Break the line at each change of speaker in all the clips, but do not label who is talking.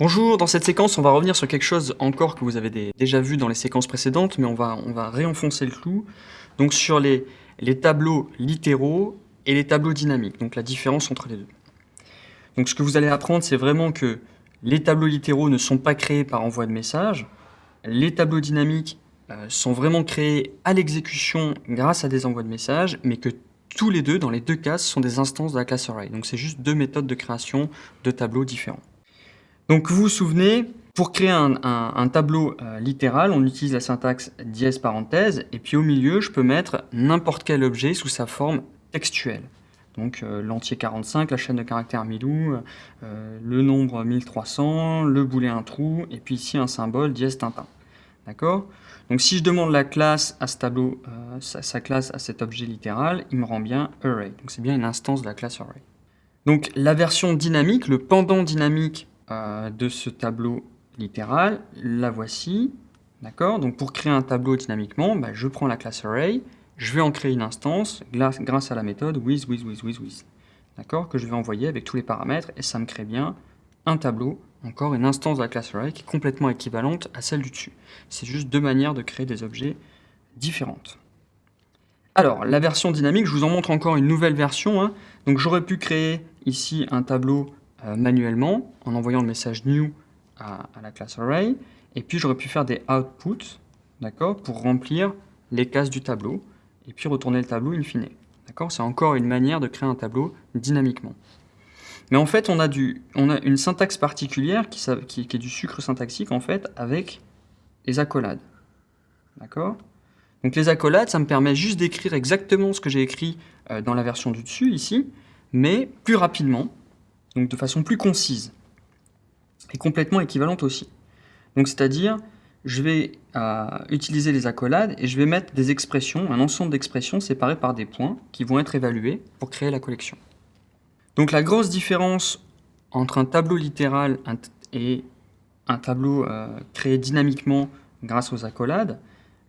Bonjour, dans cette séquence, on va revenir sur quelque chose encore que vous avez déjà vu dans les séquences précédentes, mais on va, on va réenfoncer le clou. Donc sur les, tableaux littéraux et les tableaux dynamiques, donc la différence entre les deux. Donc ce que vous allez apprendre, c'est vraiment que les tableaux littéraux ne sont pas créés par envoi de message. Les tableaux dynamiques euh, sont vraiment créés à l'exécution grâce à des envois de messages, mais que tous les deux, dans les deux cas, sont des instances de la classe array. Donc c'est juste deux méthodes de création de tableaux différents. Donc vous vous souvenez, pour créer un, tableau euh, littéral, on utilise la syntaxe dièse parenthèse, et puis au milieu, je peux mettre n'importe quel objet sous sa forme textuelle. Donc euh, l'entier 45, la chaîne de caractères milou, euh, le nombre 1300, le boulet un trou, et puis ici un symbole dièse Tintin. D'accord? Donc si je demande la classe à ce tableau, sa classe à cet objet littéral, il me rend bien array. Donc c'est bien une instance de la classe array. Donc la version dynamique, le pendant dynamique euh, de ce tableau littéral, la voici. D'accord? Donc pour créer un tableau dynamiquement, bah, je prends la classe array, je vais en créer une instance grâce, à la méthode with, with, with, with, with. D'accord? Que je vais envoyer avec tous les paramètres et ça me crée bien un tableau, encore une instance de la classe array qui est complètement équivalente à celle du dessus. C'est juste deux manières de créer des objets différentes. Alors, la version dynamique, je vous en montre encore une nouvelle version. hein. Donc j'aurais pu créer ici un tableau manuellement en envoyant le message new à, la classe array. Et puis j'aurais pu faire des outputs, d'accord, pour remplir les cases du tableau et puis retourner le tableau in fine. D'accord C'est encore une manière de créer un tableau dynamiquement. Mais en fait, on a, du, on a une syntaxe particulière qui, qui- qui est du sucre syntaxique en fait avec les accolades. D'accord? Donc les accolades, ça me permet juste d'écrire exactement ce que j'ai écrit euh, dans la version du dessus ici, mais plus rapidement, donc de façon plus concise et complètement équivalente aussi. Donc c'est-à-dire, je vais euh, utiliser les accolades et je vais mettre des expressions, un ensemble d'expressions séparées par des points qui vont être évalués pour créer la collection. Donc la grosse différence entre un tableau littéral et un tableau euh, créé dynamiquement grâce aux accolades,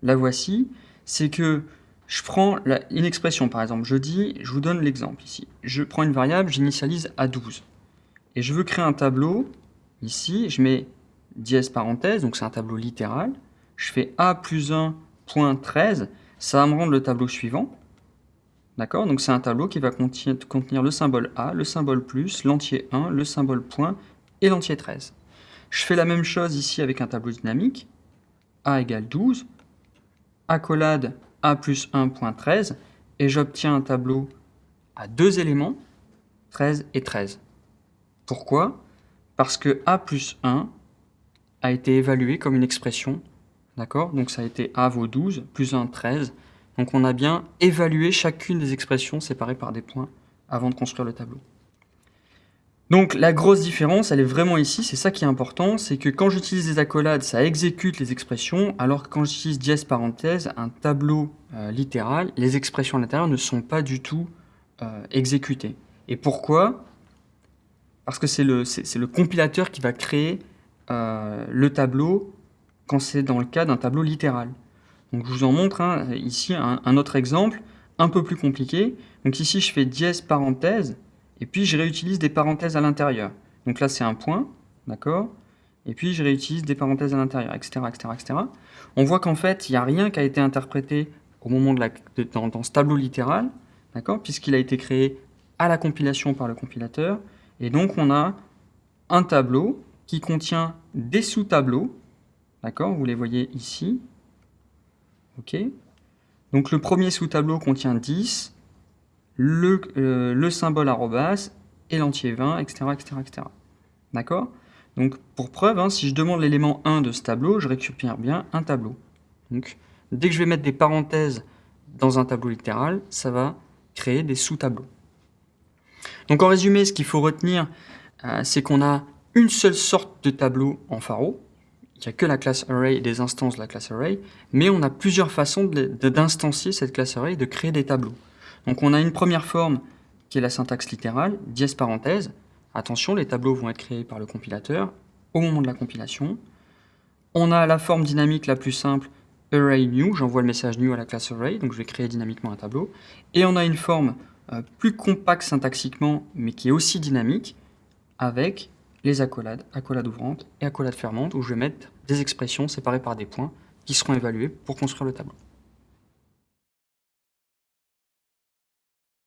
la voici, c'est que je prends une expression, par exemple, je dis, je vous donne l'exemple ici, je prends une variable, j'initialise à 12, et je veux créer un tableau, ici, je mets dièse parenthèse, donc c'est un tableau littéral, je fais a plus 1 point 13, ça va me rendre le tableau suivant, D'accord? Donc c'est un tableau qui va contenir le symbole A, le symbole plus, l'entier 1, le symbole point et l'entier 13. Je fais la même chose ici avec un tableau dynamique. A égale 12, accolade A plus 1.13 et j'obtiens un tableau à deux éléments, 13 et 13. Pourquoi? Parce que A plus 1 a été évalué comme une expression. D'accord? Donc ça a été A vaut 12, plus 1, 13. Donc on a bien évalué chacune des expressions séparées par des points avant de construire le tableau. Donc la grosse différence, elle est vraiment ici, c'est ça qui est important, c'est que quand j'utilise des accolades, ça exécute les expressions, alors que quand j'utilise dièse parenthèse, un tableau euh, littéral, les expressions à l'intérieur ne sont pas du tout euh, exécutées. Et pourquoi? Parce que c'est le, compilateur qui va créer euh, le tableau quand c'est dans le cas d'un tableau littéral. Donc je vous en montre hein, ici un, un autre exemple un peu plus compliqué. Donc ici je fais dièse parenthèse et puis je réutilise des parenthèses à l'intérieur. Donc là c'est un point, d'accord? Et puis je réutilise des parenthèses à l'intérieur, etc., etc., etc. On voit qu'en fait il n'y a rien qui a été interprété au moment de la, dans, dans ce tableau littéral, d'accord? Puisqu'il a été créé à la compilation par le compilateur. Et donc on a un tableau qui contient des sous-tableaux, d'accord? Vous les voyez ici, Ok? Donc le premier sous-tableau contient 10, le, euh, le symbole arrobas et l'entier 20, etc. D'accord? Donc pour preuve, hein, si je demande l'élément 1 de ce tableau, je récupère bien un tableau. Donc dès que je vais mettre des parenthèses dans un tableau littéral, ça va créer des sous-tableaux. Donc en résumé, ce qu'il faut retenir, euh, c'est qu'on a une seule sorte de tableau en pharo, il n'y a que la classe array et des instances de la classe array, mais on a plusieurs façons d'instancier cette classe array, de créer des tableaux. Donc on a une première forme qui est la syntaxe littérale, dièse parenthèse. Attention, les tableaux vont être créés par le compilateur au moment de la compilation. On a la forme dynamique la plus simple, array new, j'envoie le message new à la classe array, donc je vais créer dynamiquement un tableau. Et on a une forme euh, plus compacte syntaxiquement, mais qui est aussi dynamique, avec les accolades, accolades ouvrantes et accolades fermantes, où je vais mettre des expressions séparées par des points qui seront évaluées pour construire le tableau.